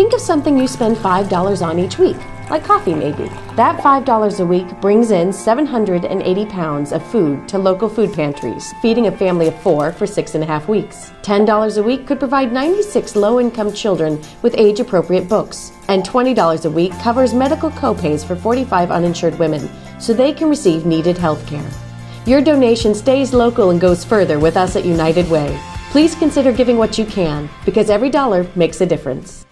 Think of something you spend $5 on each week, like coffee maybe. That $5 a week brings in 780 pounds of food to local food pantries, feeding a family of four for six and a half weeks. $10 a week could provide 96 low income children with age appropriate books. And $20 a week covers medical copays for 45 uninsured women so they can receive needed health care. Your donation stays local and goes further with us at United Way. Please consider giving what you can because every dollar makes a difference.